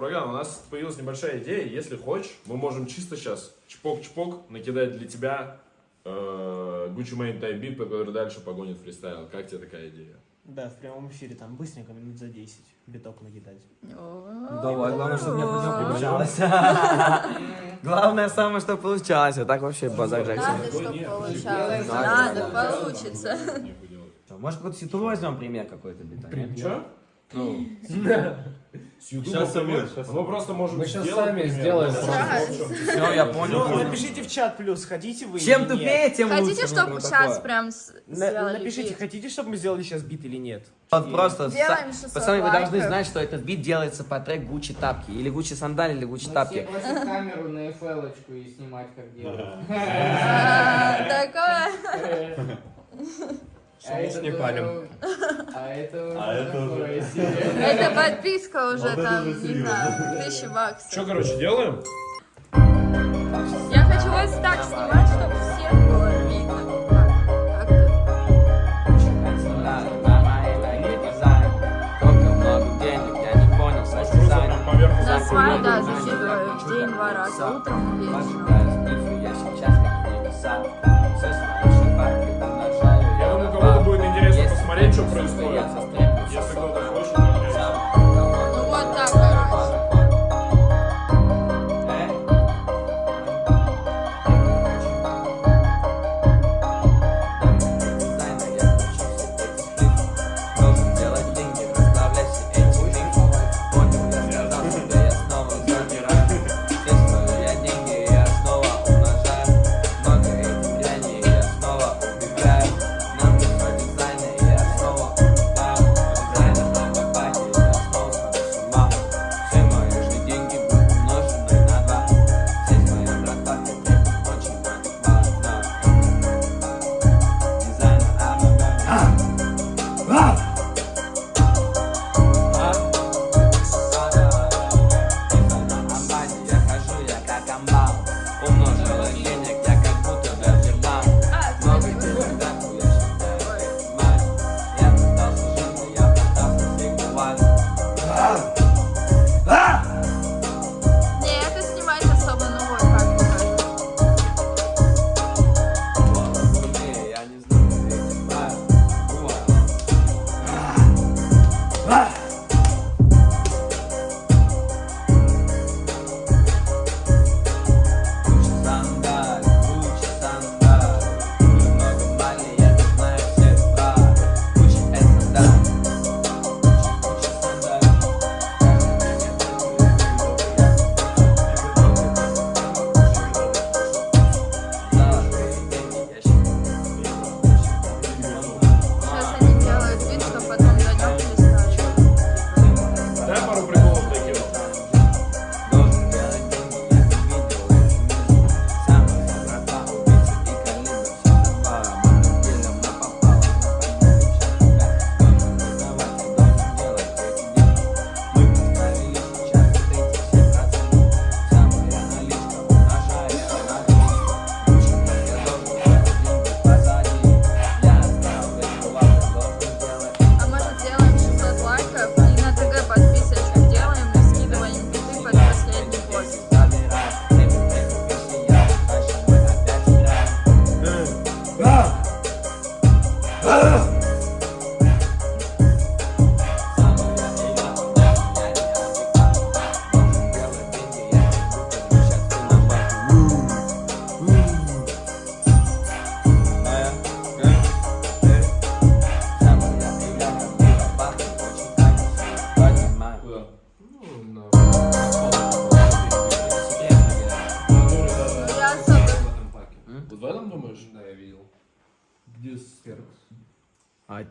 программа. У нас появилась небольшая идея. Если хочешь, мы можем чисто сейчас чпок-чпок накидать для тебя э, Gucci Mane Type Beat, который дальше погонит фристайл. Как тебе такая идея? Да, в прямом эфире там быстренько, минут за 10, биток накидать. Давай, главное, чтобы мне получалось. Главное самое, что получалось. А так вообще базар Надо, Джексон. чтобы получалось. Надо, получится. Может, какой-то ситу возьмем пример какой-то бита? нет? Ну, С YouTube Щас, Самир, щас. Мы просто можем Мы щас сделать сами сделаем. все, я Ну, понял. напишите в чат плюс, хотите вы Чем тупее, тем лучше. Хотите, ну, чтобы ну, сейчас такое. прям с- На- сделали напишите, бит? хотите, чтобы мы сделали сейчас бит или нет? Вот просто, Делаем са- 600 пацаны, вы должны знать, что этот бит делается по трек Гуччи Тапки. Или Гуччи Сандали, или Гуччи все Тапки. просят камеру на FL и снимать, как делают. А, Такое. Солнце не палим. А это А это уже- себе. Это подписка уже там, не знаю, тысячи Что, баксов. короче, делаем? Я хочу вас так снимать, чтобы всех было видно. Да, закидываю в день два раза, утром и вечером. Происходит.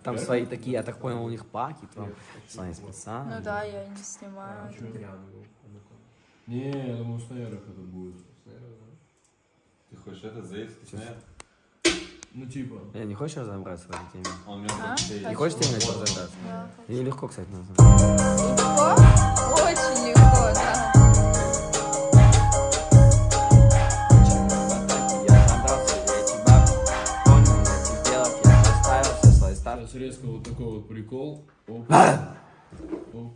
Там свои такие, я так понял, у них паки, там свои Ну специальные. да, я не снимаю. Не, я думаю, снайерах это будет. Ты хочешь это заесть? Ну, типа. Я не хочешь разобраться в этой теме? А? Не хочешь ты начать разобраться? Да. Или легко, кстати, называть. Легко? Очень легко, да. Сейчас резко вот такой вот прикол. Оп. Оп.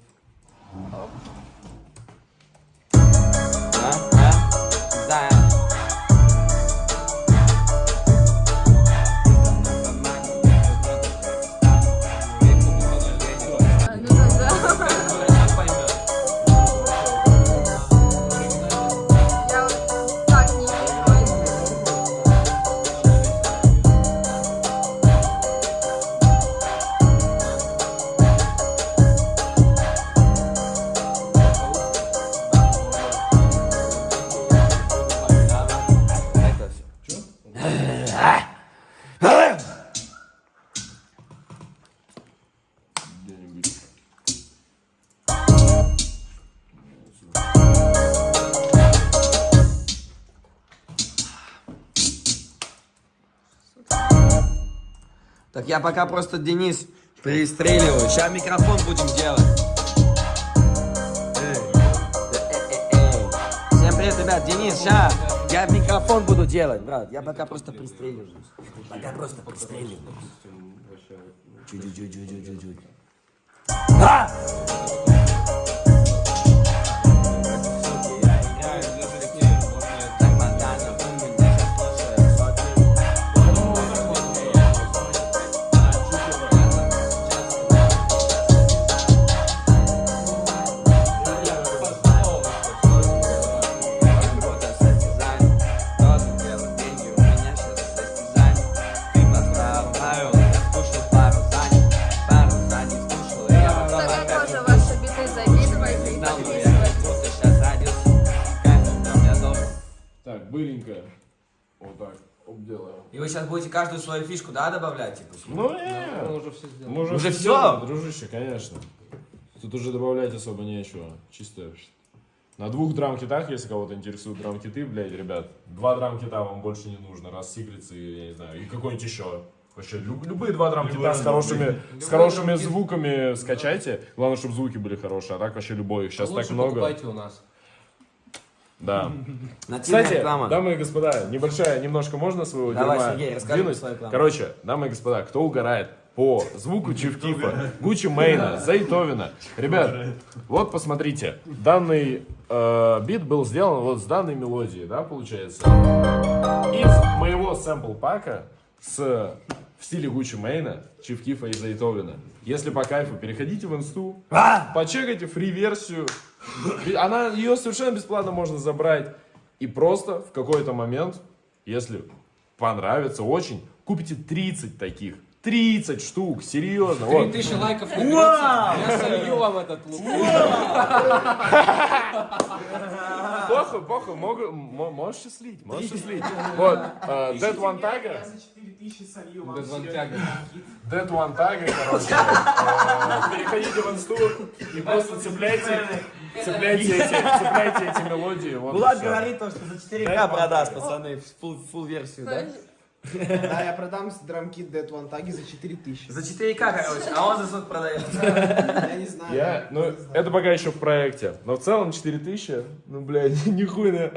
Так я пока просто Денис пристреливаю. Сейчас микрофон будем делать. Всем привет, ребят. Денис, сейчас я микрофон буду делать, брат. Я пока просто пристреливаюсь. Пока просто пристреливаюсь. Чуть-чуть-чуть-чуть-чуть. А! Так, быренько. Вот так, обделаем. И вы сейчас будете каждую свою фишку, да, добавлять? Типа? Ну, Мы не, уже все сделали. мы уже, Уже всё? сделали, дружище, конечно. Тут уже добавлять особо нечего. Чисто на двух драм-китах, если кого-то интересуют драм-киты, блядь, ребят, два драм-кита вам больше не нужно, раз Сиглицы, я не знаю, и какой-нибудь еще. Вообще, люб- любые два драм-кита с хорошими, с хорошими звуками скачайте. Главное, чтобы звуки были хорошие, а так вообще любой. Их сейчас так Лучше много. покупайте у нас. Да. Нативная Кстати, реклама. дамы и господа, небольшая, немножко можно своего Давай, дерьма Сергей, расскажи двинуть? свою рекламу. Короче, дамы и господа, кто угорает по звуку Чифкифа, Гуччи Мейна, Зайтовина. Ребят, вот посмотрите, данный э, бит был сделан вот с данной мелодией, да, получается. Из моего сэмпл-пака с в стиле Гуччи Мейна, Чифкифа и Зайтовина. Если по кайфу, переходите в инсту, почекайте фри-версию. Она, ее совершенно бесплатно можно забрать. И просто в какой-то момент, если понравится очень, купите 30 таких. 30 штук, серьезно. Вот. 3000 лайков наберется, я солью вам этот лук. Похуй, похуй, могу, мо- можешь слить, можешь слить. Вот, э, Dead One Tag, Без вантяга. Dead One Tag, короче, э, переходите в инсту и просто цепляйте, цепляйте эти, цепляйте эти мелодии. Вот всё. говорит, то, что за 4К продаст, пацаны, full, версию, да? Да, я продам драмкит Dead One Tag за 4000. За 4К, короче, а он за сколько продает? Я не знаю. Я, ну, это пока еще в проекте. Но в целом 4000, ну, блядь, нихуя.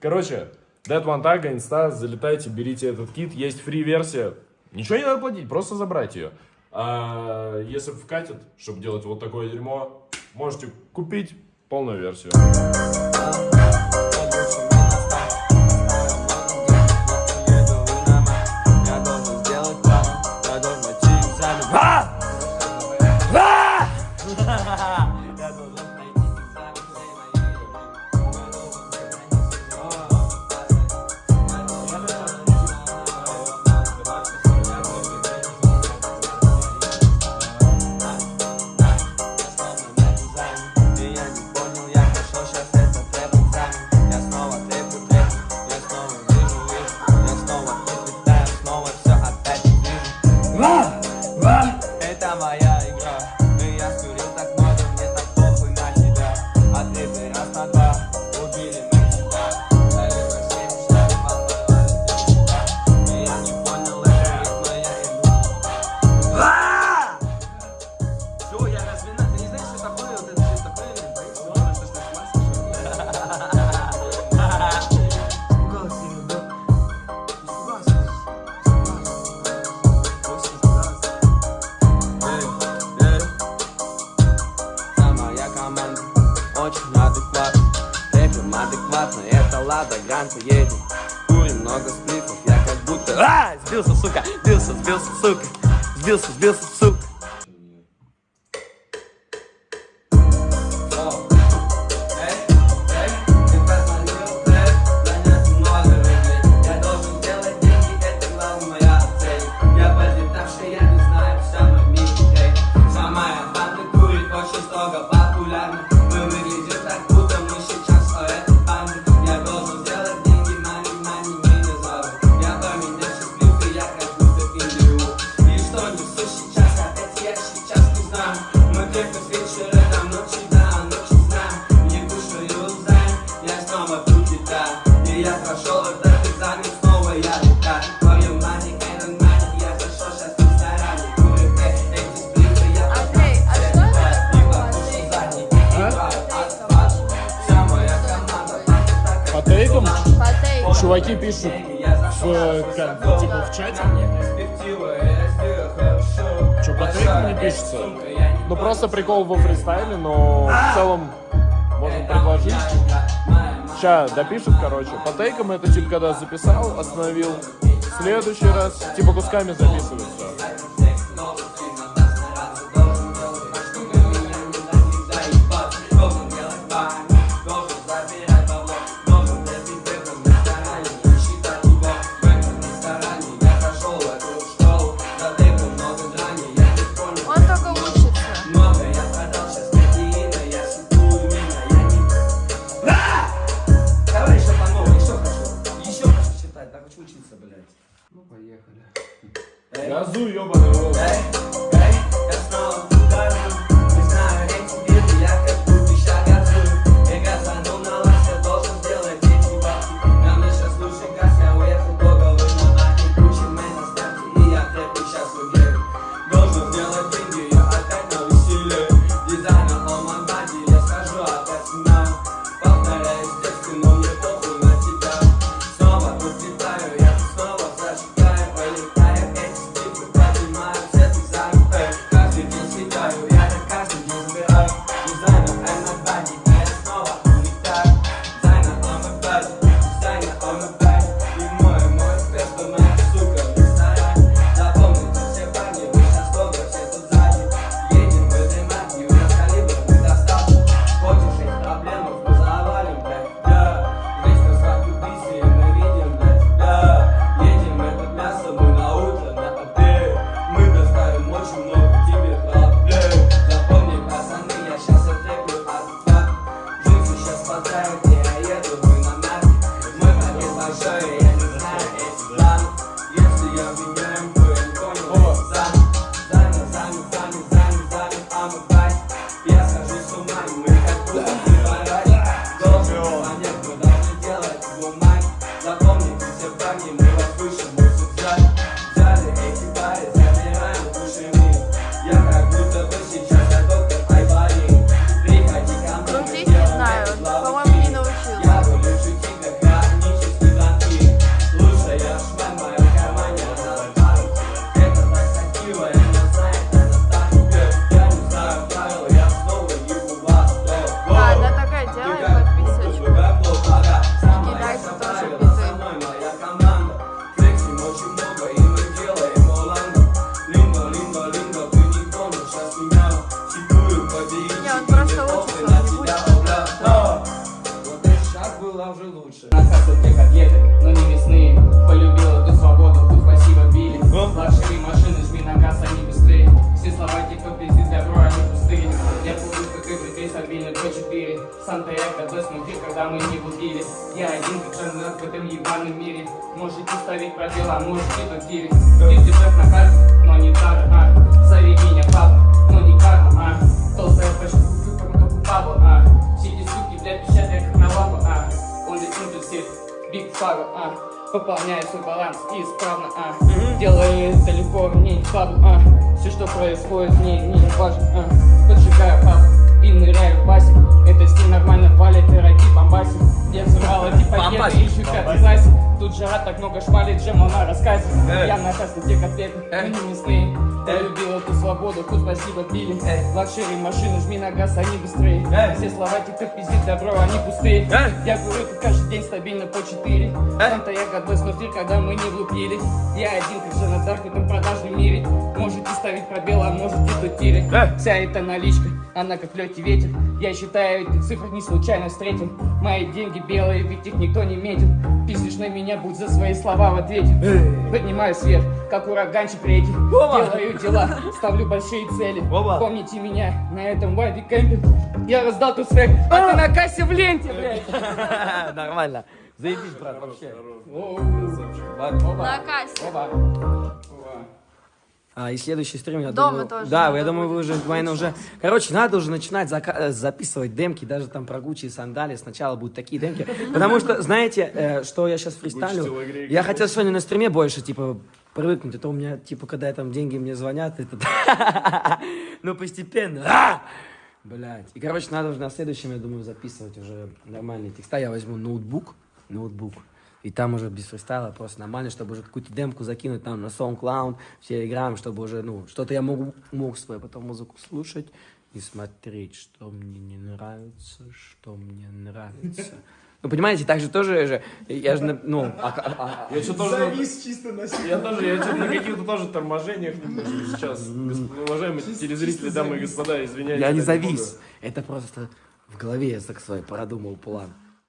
Короче, Dead One Tag, инста, залетайте, берите этот кит. Есть фри-версия. Ничего не надо платить, просто забрать ее. А если вкатит, чтобы делать вот такое дерьмо, можете купить полную версию. Чуваки пишут в, как, типа, в чате. Что, по трекам не пишется? Ну, просто прикол во фристайле, но в целом можем предложить. Ща допишут, короче. По тейкам это типа когда записал, остановил. Следующий раз типа кусками записывается. É. Azul, eu, mano. 4 Санта Эко, до смотри, когда мы не бутили Я один как жанр в этом ебаном мире Можете ставить пробел, а можете тутили Ты держишь на карте, но не так, а. Зови меня папа, но не карма, а. Толстая фэшн, как у Павла, а. Все эти суки, бля, я как на лапу, а. Он летит все Биг Фаго, а. Пополняю свой баланс исправно, а. Делаю это легко, мне не слабо, а. Все, что происходит, мне не важно, а И ныряю в Это стиль нормально валит, пироги бомбасит Я взрывала типа Бомбасит. ищу пятый зайсик Тут жара так много шмалит, джема на рассказе Я на кассе те котлеты, но не мясные Я любил эту свободу, тут спасибо пили. Лакшери машины, жми на газ, они быстрее. Все слова типа пиздит добро, они пустые. Я курю как каждый день стабильно по 4 Санта я как бы смотри, когда мы не влупили. Я один, как же на этом продажном мире. Можете ставить пробел, а можете тутили Вся эта наличка, она как легкий ветер Я считаю эти цифры не случайно встретил Мои деньги белые, ведь их никто не метит. Пиздишь на меня, будь за свои слова в ответе. Поднимаю свет, как ураганчик реки. Делаю дела, ставлю большие цели. Помните меня на этом вайбе кемпе Я раздал тут свек, а ты на кассе в ленте, блядь. Нормально. Заебись, брат, вообще. На кассе. А, и следующий стрим, я Дома думаю... тоже Да, я думаю, вы уже, наверное, уже... Короче, надо уже начинать зака- э, записывать демки, даже там про Гуччи и сандали. Сначала будут такие демки. Потому что, знаете, э, что я сейчас фристайлю? Я хотел сегодня на стриме больше, типа, привыкнуть. А то у меня, типа, когда там деньги мне звонят, это... Ну, постепенно. А! Блять. И, короче, надо уже на следующем, я думаю, записывать уже нормальные текста. Я возьму ноутбук, ноутбук. И там уже без фристайла просто нормально, чтобы уже какую-то демку закинуть там на SoundCloud, в Telegram, чтобы уже, ну, что-то я могу, мог свою потом музыку слушать и смотреть, что мне не нравится, что мне нравится. Ну, понимаете, так же тоже же, я же, ну, а- а- а- Я что тоже... Завис чисто на Я тоже, я что-то на каких-то тоже торможениях немножко сейчас. Уважаемые телезрители, дамы и господа, извиняюсь. я не завис. Это просто в голове я так свой продумал план.